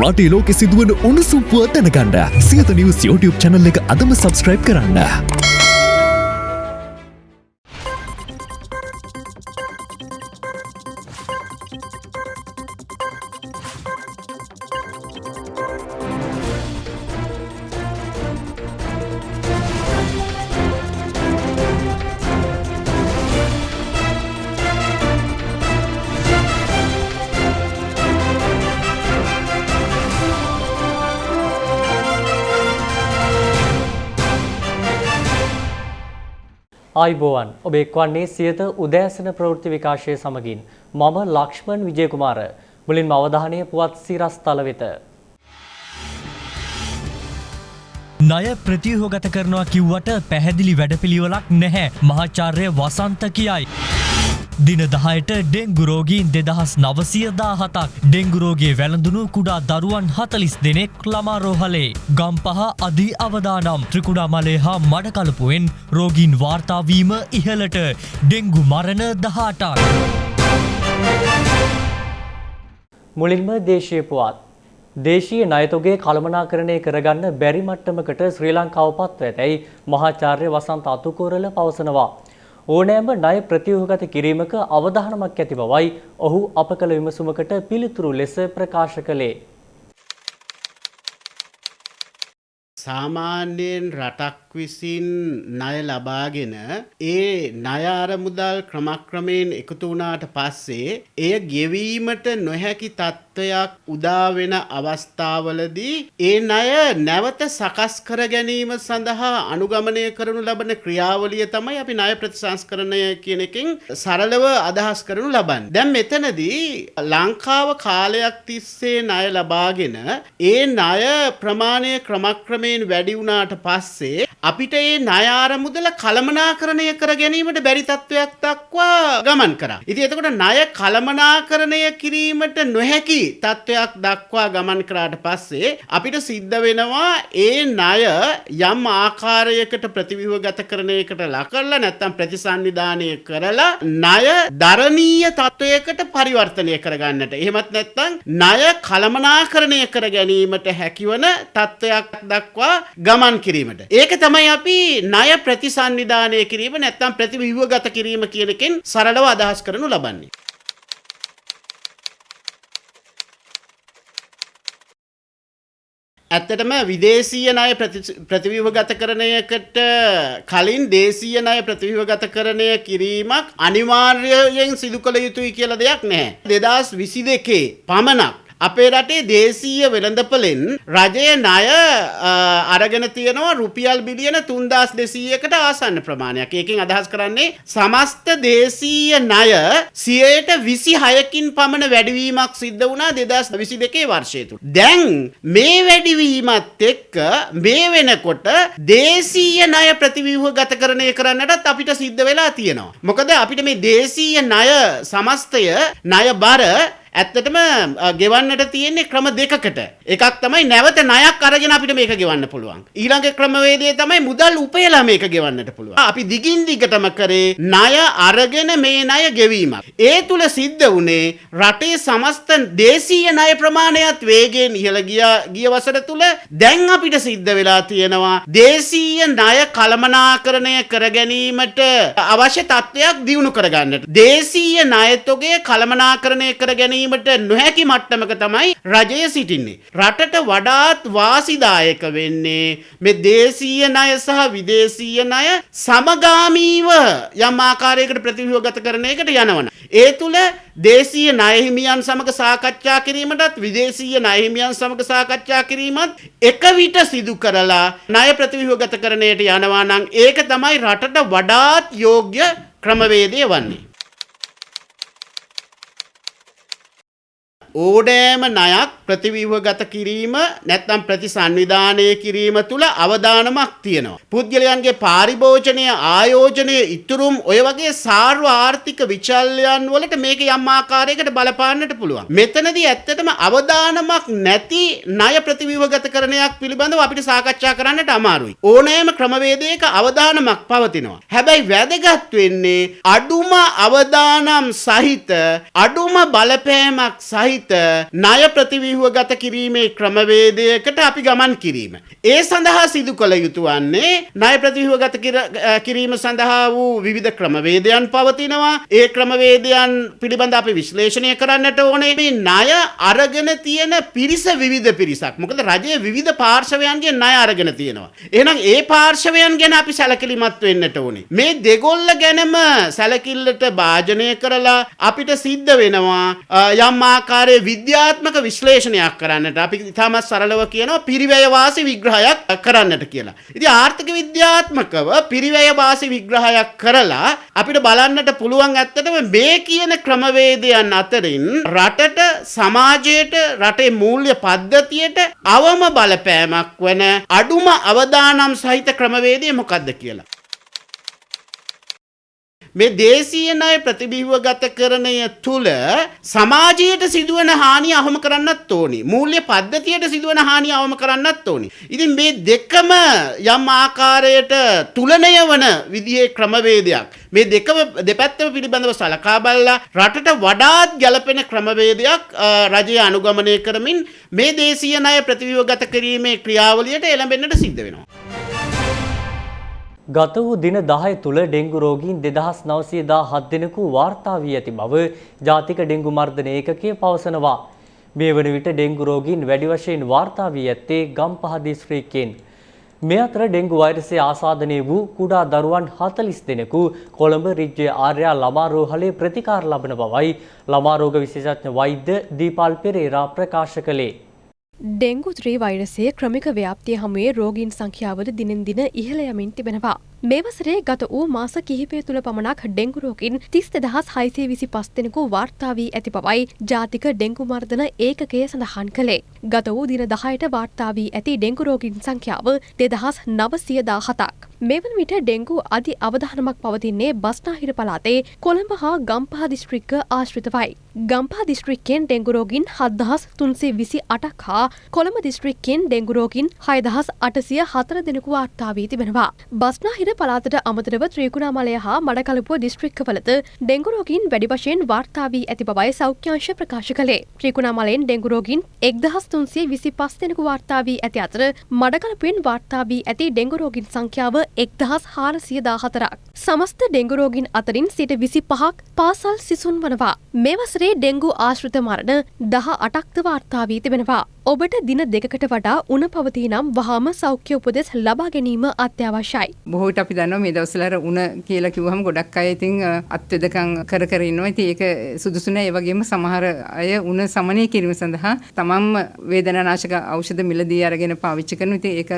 රටේ ලෝකෙ සිදුවන උණුසුම්පුව දැනගන්න සියත නිවස් YouTube චැනල් එක අදම සබස්ක්‍රයිබ් කරන්න. ආයිබෝවන් ඔබ එක්වන්නේ සියත උදෑසන ප්‍රවෘත්ති විකාශය සමගින් මම ලක්ෂ්මන් විජයකුමාර මුලින්ම අවධානය පුවත් සිරස්තල වෙත. ණය ප්‍රතිව්‍යුහගත කරනවා කිව්වට පැහැදිලි වැඩපිළිවෙලක් නැහැ මහාචාර්ය වසන්ත කියයි. දින දහයට ඩෙංගුරෝගීන් දෙදහස් නවසියදා හතක් ඩෙංගුරෝගේ වැළඳුණු කුඩා දරුවන් හතලිස් දෙනෙක් ළමාරෝහලේ. ගම් පහ අධී අවදානම් ත්‍රිකුඩාමලේ හා මඩකලපුුවෙන් රෝගීන් වාර්තාවීම ඉහලට ඩෙංගු මරණ දහටක්. මුලින්ම දේශය පුවත්. දේශීය නයතොගේ කළමනාකරණය කරගන්න බැරි මට්ටමකට ශ්‍රී ලංකාව පත්ව ඇතැයි මහාචාර්ය වසන්ත අතුකෝරල පවසනවා. ඕනෑම ණය ප්‍රතිව්‍යුහගත කිරීමක අවධානමක් ඇති බවයි ඔහු අප කළ විමසුමකට පිළිතුරු ලෙස ප්‍රකාශ කළේ. සාමාන්‍යයෙන් රටක් විසින් ණය ලබාගෙන ඒ ණය අරමුදල් ක්‍රමක්‍රමයෙන් එකතු වුණාට පස්සේ එය ගෙවීමට නොහැකි තත්ත්වයක් උදා වෙන අවස්ථාවලදී ඒ ණය නැවත සකස් කර ගැනීම සඳහා අනුගමනය කරනු ලබන ක්‍රියාවලිය තමයි අපි ණය ප්‍රතිසංස්කරණය කියන එකෙන් සරලව අදහස් කරනු ලබන්නේ. දැන් මෙතනදී ලංකාව කාලයක් තිස්සේ ණය ලබාගෙන ඒ ණය ප්‍රමාණය ක්‍රමක්‍රමයෙන් වැඩි වුණාට පස්සේ අපිට ඒ ණයාර මුදල කළමනාකරණය කර ගැනීමට බැරි තත්ත්වයක් දක්වා ගමන් කරා. ඉතින් එතකොට ණය කළමනාකරණය කිරීමට නොහැකි තත්ත්වයක් දක්වා ගමන් කරාට පස්සේ අපිට සිද්ධ වෙනවා ඒ ණය යම් ආකාරයකට ප්‍රතිව්‍යුහගත කරණයකට ලක් කරලා නැත්නම් ප්‍රතිසන්නිධානය කරලා ණය දරණීය තත්වයකට පරිවර්තනය කරගන්නට. එහෙමත් නැත්නම් ණය කළමනාකරණය කර ගැනීමට හැකිවන තත්ත්වයක් දක්වා ගමන් කිරීමට. ඒක තමයි අපි ණය ප්‍රතිසන්නිධානය කිරීම නැත්නම් ප්‍රතිව්‍යුහගත කිරීම කියන එකෙන් සරලව අදහස් කරනු ලබන්නේ. ඇත්තටම විදේශීය ණය ප්‍රතිව්‍යුහගත කරණයකට කලින් දේශීය ණය ප්‍රතිව්‍යුහගත කරණය කිරීමක් අනිවාර්යයෙන් සිදු කළ යුතුයි කියලා දෙයක් නැහැ. 2022 පමණක් අපේ රටේ දේශීය වෙළඳපොලෙන් රජය ණය අරගෙන තියෙනවා රුපියල් බිලියන 3200කට ආසන්න ප්‍රමාණයක්. ඒකෙන් අදහස් කරන්නේ සමස්ත දේශීය ණය 26කින් පමණ වැඩිවීමක් සිද්ධ වුණා 2022 වර්ෂය තුල. දැන් මේ වැඩිවීමත් එක්ක මේ වෙනකොට දේශීය ණය ප්‍රතිව්‍යුහගත කරණය කරන්නටත් අපිට සිද්ධ වෙලා තියෙනවා. මොකද අපිට මේ දේශීය ණය සමස්තය ණය බර ඇත්තටම ගෙවන්නට තියෙන්නේ ක්‍රම දෙකකට. එකක් තමයි නැවත ණයක් අරගෙන අපිට මේක ගෙවන්න පුළුවන්. ඊළඟ ක්‍රමවේදය තමයි මුදල් උපයලා මේක ගෙවන්නට පුළුවන්. අපි දිගින් දිගටම කරේ ණය අරගෙන මේ ණය ගෙවීමක්. ඒ තුල සිද්ධ වුණේ රටේ සමස්ත දේශීය ණය ප්‍රමාණයත් වේගයෙන් ඉහළ ගිය වසර තුල දැන් අපිට සිද්ධ වෙලා තියෙනවා දේශීය ණය කළමනාකරණය කර ගැනීමට අවශ්‍ය තත්ත්වයක් දියුණු කරගන්නට. දේශීය ණයතොගේ කළමනාකරණය කර ගැනීම ගැනීමට නොහැකි මට්ටමක තමයි රජය සිටින්නේ. රටට වඩාත් වාසිදායක වෙන්නේ මේ දේශීය ණය සහ විදේශීය ණය සමගාමීව යම් ආකාරයකට ප්‍රතිව්‍යුහගත කරන එකට යනවන. ඒ තුල දේශීය ණය හිමියන් සමග සාකච්ඡා කිරීමටත් විදේශීය ණය හිමියන් සමග සාකච්ඡා කිරීමත් එක විට සිදු කරලා ණය ප්‍රතිව්‍යුහගත කරණයට යනවා නම් ඒක තමයි රටට වඩාත් යෝග්‍ය ක්‍රමවේදය වන්නේ. ඕනෑම ණයක් ප්‍රතිව්‍යුහගත කිරීම නැත්නම් ප්‍රතිසංවිධානය කිරීම තුළ අවදානමක් තියෙනවා. පුද්ගලයන්ගේ පාරිභෝජනය ආයෝජනය ඉතුරුම් ඔය වගේ සාර්ව ආර්ථික විචල්යන් වලට මේක යම් ආකාරයකට බලපාන්නට පුළුවන්. මෙතනදී ඇත්තටම අවදානමක් නැති ණය ප්‍රතිව්‍යුහගත කරණයක් පිළිබඳව අපිට සාකච්ඡා කරන්නට අමාරුයි. ඕනෑම ක්‍රමවේදයක අවදානමක් පවතිනවා. හැබැයි වැදගත් වෙන්නේ අඩුම අවදානම් සහිත අඩුම බලපෑමක් සහිත ණය ප්‍රතිව්‍යුහ ප්‍රතිව්‍යුහ ගත කිරීමේ ක්‍රමවේදයකට අපි ගමන් කිරීම. ඒ සඳහා සිදු කළ යුතු වන්නේ ණය ප්‍රතිව්‍යුහ ගත කිර- කිරීම සඳහා වූ විවිධ ක්‍රමවේදයන් පවතිනවා. ඒ ක්‍රමවේදයන් පිළිබඳ අපි විශ්ලේෂණය කරන්නට ඕනේ. මේ ණය අරගෙන තියෙන පිරිස විවිධ පිරිසක්. මොකද රජයේ විවිධ පාර්ශවයන්ගේ ණය අරගෙන තියෙනවා. එහෙනම් ඒ පාර්ශවයන් ගැන අපි සැලකිලිමත් වෙන්නට ඕනේ. මේ දෙගොල්ල ගැනම සැලකිල්ලට භාජනය කරලා අපිට සිද්ධ වෙනවා අ, යම් ආකාරයේ විද්‍යාත්මක විශ්ලේෂණයක් කරන්නට. අපි ඉතාමත් සරලව කියනවා පිරිවැය වාසි විග්‍රහයක් කරන්නට කියලා. ඉතින් ආර්ථික විද්‍යාත්මකව පිරිවැය වාසි විග්‍රහයක් කරලා අපිට බලන්නට පුළුවන් ඇත්තටම මේ කියන ක්‍රමවේදයන් අතරින් රටට සමාජයට රටේ මූල්‍ය පද්ධතියට අවම බලපෑමක් වන අඩුම අවදානම් සහිත ක්‍රමවේදය මොකක්ද කියලා. මේ දේශීය ණය ප්‍රතිබිම්බ ගත කරණය තුළ සමාජයට සිදුවන හානිය අවම කරන්නත් ඕනි. මූල්‍ය පද්ධතියට සිදුවන හානිය අවම කරන්නත් ඕනි. ඉතින් මේ දෙකම යම් ආකාරයට තුලනය වන විදිහේ ක්‍රමවේදයක්. මේ දෙකම දෙපැත්තම පිළිබඳව සලකා බලලා රටට වඩාත් ගැළපෙන ක්‍රමවේදයක් අ, රජය අනුගමනය කරමින් මේ දේශීය ණය ප්‍රතිබිම්බ ගත කිරීමේ ක්‍රියාවලියට එළඹෙන්නට සිද්ධ වෙනවා. ගත වූ දින 10 තුල ඩෙංගු රෝගීන් 2917 දෙනෙකු වාර්තා වී ඇති බව ජාතික ඩෙංගු මර්ධන ඒකකය පවසනවා. මේ වන විට ඩෙංගු රෝගීන් වැඩි වශයෙන් වාර්තා වී ඇත්තේ ගම්පහ දිස්ත්‍රික්කයෙන්. මේ අතර ඩෙංගු වෛරසය ආසාදනය වූ කුඩා දරුවන් 40 දෙනෙකු කොළඹ රිජ්ජය ආර්යා ළමා රෝහලේ ප්‍රතිකාර ලබන බවයි ළමා රෝග විශේෂඥ වෛද්‍ය දීපල් පෙරේරා ප්‍රකාශ කළේ. ඩෙංගු ත්‍රී වෛරසය ක්‍රමික ව්‍යාප්තිය හමුවේ රෝගීන් සංඛ්‍යාවද දිනෙන් දින ඉහළ යමින් තිබෙනවා. මේ වසරේ ගත වූ මාස කිහිපය තුළ පමණක් ඩෙංගු රෝගීන් තිස් දෙදහස් හයිසේ විසි පස් දෙනෙකු වාර්තා වී ඇති බවයි ජාතික ඩෙංගු මර්ධන ඒකකය සඳහන් කළේ. ගත වූ දින දහයට වාර්තා වී ඇති ඩෙංගු රෝගීන් සංඛ්‍යාව දෙදහස් නවසියදා හතක්. මෙවන විට ඩෙංගු අධි අවධානමක් පවතින්නේ බස්නාහිර පලාතේ කොළඹ හා ගම්පහ දිස්ත්‍රික්ක ආශ්‍රිතවයි. ගම්පා දිස්ත්‍රික්කෙන් ඩෙංගුරෝගින් හදදහස් තුන්සේ විසි අටක් හා කොළඹ දිස්ත්‍රික්කෙන් ඩෙංගුරෝගින් හයදහස් අටසිය හතර දෙනෙකු වාර්තාාවී තිබෙනවා. බස්නාහිර පලාතට අමතරව ත්‍රීකුණාමලය හා මඩකලපුව දිස්ත්‍රික්කවලද ඩෙංගුරෝගින් වැඩි වශයෙන් වාර්තාාවී ඇති බවයි සෞඛ්‍යංශ ප්‍රකාශ කළේ. ත්‍රීකුණාමලයෙන් ඩෙංගුරෝගින් එක්දහස් තුන්සේ විසි පස් දෙනෙකු වාර්තාාවී ඇති අතර මඩකලපුවෙන් වාර්තාාවී ඇති ඩෙංගුරෝගින් සංඛ්‍යාව එක්දහස් හාරසිය දාහතරක්. සමස්ත ඩෙංගුරෝගින් අතරින් සිට විසි පහක් පාසල් සිසුන් වනවා. මේ වසරේ ඩෙංගු ආශ්‍රිත මරණ දහ අටක්ද වාර්තාාවී තිබෙනවා. ඔබට දින දෙකකට වඩා උන පවති නම් වහාම සෞඛ්‍ය උපදෙස් ලබා ගැනීම අත්‍යවශ්‍යයි. බොහෝට අපි දන්නවා මේ දවස්වල අර උණ කියලා කිව්වහම ගොඩක් අය ඉතින් අ, අත්වෙදකම් කර කර ඉන්නවා. ඉතින් ඒක සුදුසු නෑ. ඒ වගේම සමහර අය උණ සමනය කිරීම සඳහා තමන්ම වේදනානාශක ඖෂධ මිලදී අරගෙන පාවිච්චි කරනවා. ඉතින් ඒක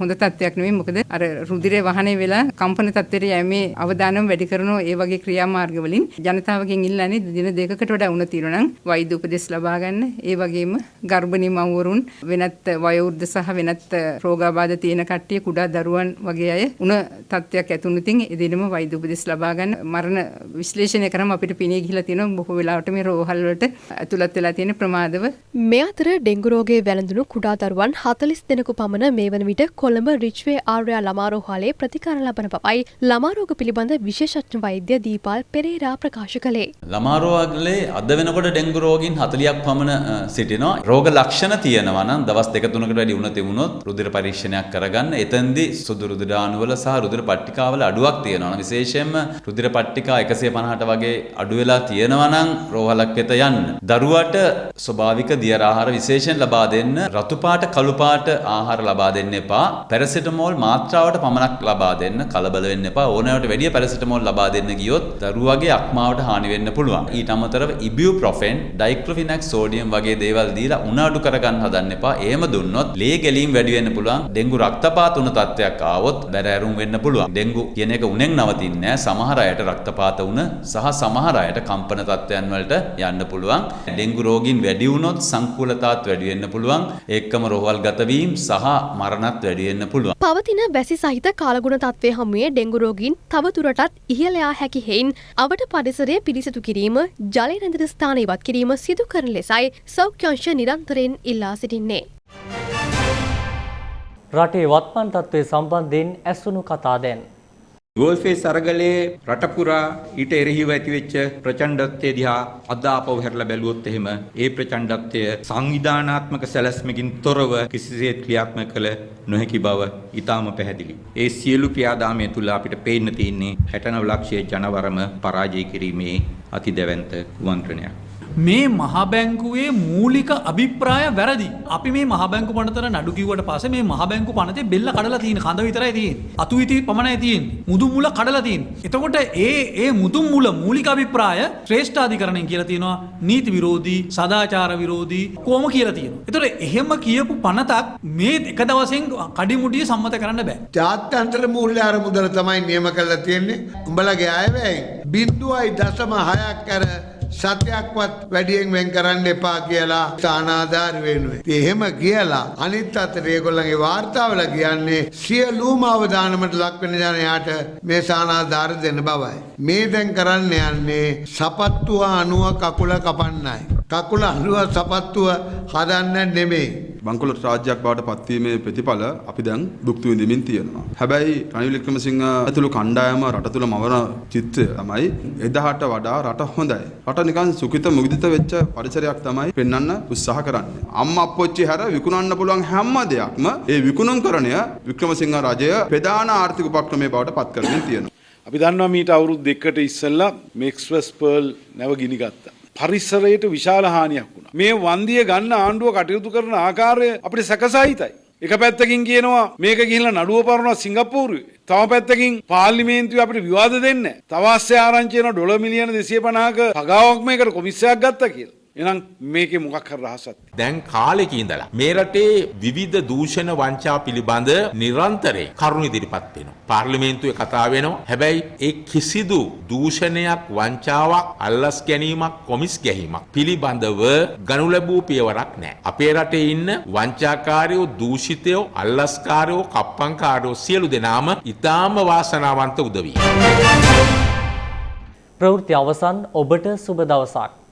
හොඳ තත්ත්වයක් නෙවෙයි. මොකද අර රුධිරය වහනේ වෙලා කම්පන තත්ත්වයට යෑමේ අවදානම වැඩි කරන ඒ වගේ ක්‍රියාමාර්ග වලින් ජනතාවගෙන් ඉල්ලන්නේ දින දෙකකට වඩා උණ තියෙනවා නම් වෛද්‍ය උපදෙස් ලබා ගන්න. ඒ වගේම ගර්භණී මව්වරුන් වෙනත් වයෝවෘද්ධ සහ වෙනත් රෝගාබාධ තියෙන කට්ටිය කුඩා දරුවන් වගේ අය උණ තත්ත්වයක් ඇතුණු ඉතින් ඒ දිනම වෛද්‍ය උපදෙස් ලබා ගන්න මරණ විශ්ලේෂණය කරාම අපිට පිනේ ගිහිලා තියෙනවා බොහෝ වෙලාවට මේ රෝහල් වලට ඇතුළත් වෙලා තියෙන ප්‍රමාදව මේ අතර ඩෙංගුරෝගේ වැළඳුණු කුඩා දරුවන් හතලිස් දෙනෙකු පමණ මේ වන විට කොළඹ රිච්වේ ආර්යා ළමාරෝහලේ ප්‍රතිකාර ලබන බවයි ළමාරෝග පිළිබඳ විශේෂඥ වෛද්‍ය දීපාල් පෙරේරා ප්‍රකාශ කළේ. ළමාරෝගලේ අද වෙනකොට ඩෙංගු රෝගීන් 40ක් පමණ සිටිනවා. රෝග ලක්ෂණ තියෙනවා නම් දවස් දෙක තුනකට වැඩි උණ තිබුණොත් රුධිර පරීක්ෂණයක් කරගන්න. එතෙන්දී සුදු රුධිර අණුවල සහ රුධිර පට්ටිකාවල අඩුවක් තියෙනවා. නම් විශේෂයෙන්ම රුධිර පට්ටිකා 150ට වගේ අඩු වෙලා තියෙනවා නම් රෝහලක් වෙත යන්න. දරුවට ස්වභාවික දියර ආහාර විශේෂයෙන් ලබා දෙන්න. රතු පාට කළු පාට ආහාර ලබා දෙන්න එපා. පැරසිටමෝල් මාත්‍රාවට පමණක් ලබා දෙන්න. කලබල වෙන්න එපා. ඕනෑවට වැඩිය පැරසිටමෝල් ලබා දෙන්න ගියොත් දරුවගේ අක්මාවට හානි වෙන්න පුළුවන්. ඊට අමතරව ඉබියුප්‍රොෆෙන්, ඩයික්ලොෆිනැක් සෝඩියම් වගේ දේවල් දීලා උණ අඩු කරගන්න හදන්න එපා. එහෙම දුන්නොත් ලේ ගැලීම් වැඩි වෙන්න පුළුවන්. ඩෙංගු රක්තපාත උණ තත්ත්වයක් ආවොත් බැරෑරුම් වෙන්න පුළුවන්. ඩෙංගු කියන එක උණෙන් නවතින්නේ නැහැ. සමහර අයට රක්තපාත උණ සහ සමහර අයට කම්පන තත්ත්වයන් වලට යන්න පුළුවන්. ඩෙංගු රෝගීන් වැඩි වුණොත් සංකූලතාවත් වැඩි වෙන්න පුළුවන්. ඒකම රෝහල් ගත වීම සහ මරණත් වැඩි වෙන්න පුළුවන්. පවතින වැසි සහිත කාලගුණ තත්ත්වය හමුවේ ඩෙංගුරෝගීන් තවදුරටත් ඉහළයා හැකි හෙයින් අවට පරිසරය පිරිසිදු කිරීම ජලය රැඳෙන ස්ථාන ඉවත් කිරීම සිදු කරන ලෙසයි සෞඛ්‍යංශ නිරන්තරයෙන් ඉල්ලා සිටින්නේ. රටේ වත්මන් තත්ත්වය සම්බන්ධයෙන් ඇසුණු කතා දැන්. ගෝල්ෆේස් අරගලේ රටපුරා ඊට එරෙහිව ඇතිවෙච්ච ප්‍රචණ්ඩත්වය දිහා අද ආපහු හැරලා බැලුවොත් එහෙම ඒ ප්‍රචණ්ඩත්වය සංවිධානාත්මක සැලැස්මකින් තොරව කිසිසේත් ක්‍රියාත්මක කළ නොහැකි බව ඊටාම පැහැදිලි. ඒ සියලු ක්‍රියාදාමය තුල අපිට පේන්න තියෙන්නේ 69 ලක්ෂයේ ජනවරම පරාජය කිරීමේ අතිදැවැන්ත කුමන්ත්‍රණයක්. මේ මහබැංකුවේ මූලික අභිප්‍රාය වැරදි. අපි මේ මහබැංකු පනතර නඩු කිව්වට පස්සේ මේ මහබැංකු පනතේ බෙල්ල කඩලා තියෙන කඳ විතරයි තියෙන්නේ. අතු ඉති පමණයි තියෙන්නේ. මුදුන් මුල කඩලා තියෙන්නේ. එතකොට ඒ ඒ මුදුන් මුල මූලික අභිප්‍රාය ශ්‍රේෂ්ඨාධිකරණයෙන් කියලා තියෙනවා නීති විරෝධී, සදාචාර විරෝධී කොහොම කියලා තියෙනවා. එතකොට එහෙම කියපු පනතක් මේ එක දවසෙන් කඩිමුඩිය සම්මත කරන්න බෑ. ජාත්‍යන්තර මූල්‍ය අරමුදල තමයි නියම කරලා තියෙන්නේ. උඹලගේ අයවැයි බින්දුවයි දශම හයක් කර සතයක්වත් වැඩියෙන් වෙන් කරන්න එපා කියලා ස්ථානාධාර වෙනුවේ. ඉතින් එහෙම කියලා අනිත් අතට ඒගොල්ලන්ගේ වාර්තාවල කියන්නේ සියලුම අවධානමට ලක් වෙන ජනයාට මේ ස්ථානාධාර දෙන්න බවයි. මේ දැන් කරන්න යන්නේ සපත්තුව අනුව කකුල කපන්නයි. කකුල අනුව සපත්තුව හදන්න නෙමෙයි. බංකොලොත් රාජ්‍යයක් බවට පත්වීමේ ප්‍රතිඵල අපි දැන් භුක්ති විඳිමින් තියෙනවා. හැබැයි රනිල් වික්‍රමසිංහ ඇතුළු කණ්ඩායම රට තුළ මවන චිත්‍රය තමයි එදාට වඩා රට හොඳයි. රට නිකන් සුඛිත මුදිත වෙච්ච පරිසරයක් තමයි පෙන්වන්න උත්සාහ කරන්නේ. අම්මා අප්පොච්චි හැර විකුණන්න පුළුවන් හැම දෙයක්ම ඒ විකුණුම්කරණය වික්‍රමසිංහ රජය ප්‍රධාන ආර්ථික උපක්‍රමයේ බවට පත් කරමින් තියෙනවා. අපි දන්නවා මීට අවුරුදු දෙකට ඉස්සෙල්ලා මෙක්ස්වස් පර්ල් නැව ගිනි ගත්තා. පරිසරයට විශාල හානියක් වුණා. මේ වන්දිය ගන්න ආණ්ඩුව කටයුතු කරන ආකාරය අපිට සැකසහිතයි. එක පැත්තකින් කියනවා මේක ගිහිල්ලා නඩුව පරනවා සිංගප්පූරුවේ. තව පැත්තකින් පාර්ලිමේන්තුවේ අපිට විවාද දෙන්න. තවස්සේ ආරංචි වෙන ඩොලර් මිලියන 250ක පගාවක් මේකට කොමිස්සයක් ගත්තා කියලා. එහෙනම් මේකේ මොකක් හරි රහසක් දැන් කාලෙක ඉඳලා මේ රටේ විවිධ දූෂණ වංචා පිළිබඳ නිරන්තරයෙන් කරුණු ඉදිරිපත් වෙනවා. පාර්ලිමේන්තුවේ කතා වෙනවා. හැබැයි ඒ කිසිදු දූෂණයක් වංචාවක් අල්ලස් ගැනීමක් කොමිස් ගැනීමක් පිළිබඳව ගනු ලැබූ පියවරක් නැහැ. අපේ රටේ ඉන්න වංචාකාරයෝ දූෂිතයෝ අල්ලස්කාරයෝ කප්පංකාරයෝ සියලු දෙනාම ඊටාම වාසනාවන්ත උදවිය. ප්‍රවෘත්ති අවසන් ඔබට සුබ දවසක්.